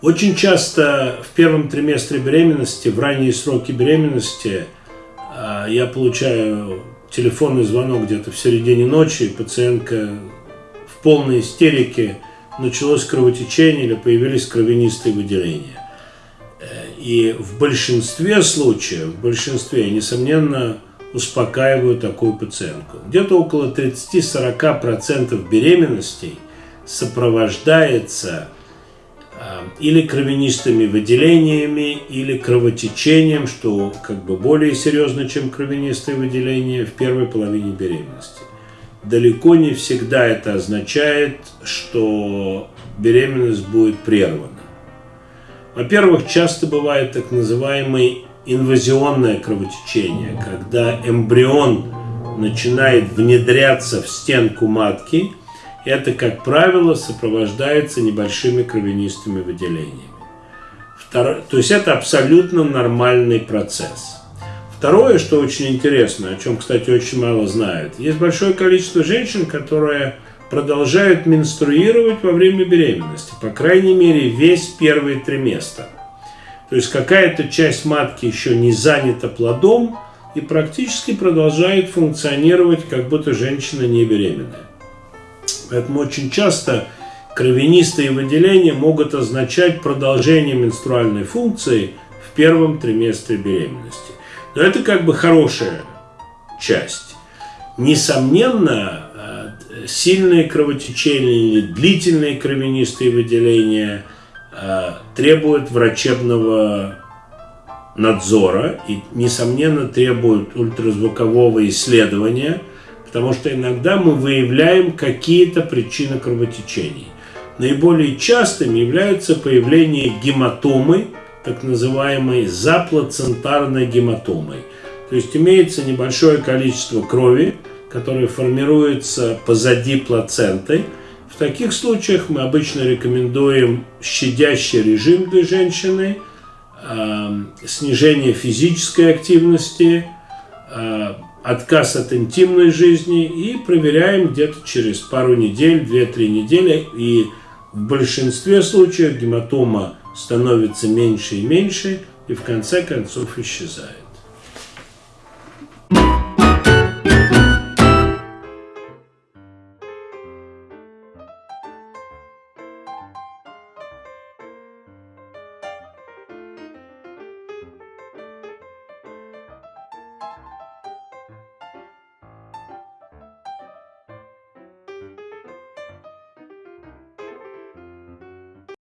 Очень часто в первом триместре беременности, в ранние сроки беременности, а, я получаю телефонный звонок где-то в середине ночи, пациентка в полной истерике, началось кровотечение или появились кровянистые выделения. Э, и в большинстве случаев, в большинстве, несомненно, успокаиваю такую пациентку. Где-то около 30-40% беременностей сопровождается или кровянистыми выделениями, или кровотечением, что как бы более серьезно, чем кровянистые выделения в первой половине беременности. Далеко не всегда это означает, что беременность будет прервана. Во-первых, часто бывает так называемый инвазионное кровотечение, когда эмбрион начинает внедряться в стенку матки, это, как правило, сопровождается небольшими кровянистыми выделениями. Второе, то есть это абсолютно нормальный процесс. Второе, что очень интересно, о чем, кстати, очень мало знают, есть большое количество женщин, которые продолжают менструировать во время беременности, по крайней мере, весь первый триместр – то есть какая-то часть матки еще не занята плодом и практически продолжает функционировать, как будто женщина не беременная. Поэтому очень часто кровянистые выделения могут означать продолжение менструальной функции в первом триместре беременности. Но это как бы хорошая часть. Несомненно, э, сильные кровотечения длительные кровянистые выделения – Э, требует врачебного надзора и, несомненно, требует ультразвукового исследования, потому что иногда мы выявляем какие-то причины кровотечений. Наиболее частым является появление гематомы, так называемой заплацентарной гематомой. То есть имеется небольшое количество крови, которое формируется позади плаценты – в таких случаях мы обычно рекомендуем щадящий режим для женщины, э, снижение физической активности, э, отказ от интимной жизни и проверяем где-то через пару недель, 2-3 недели. И в большинстве случаев гематома становится меньше и меньше и в конце концов исчезает.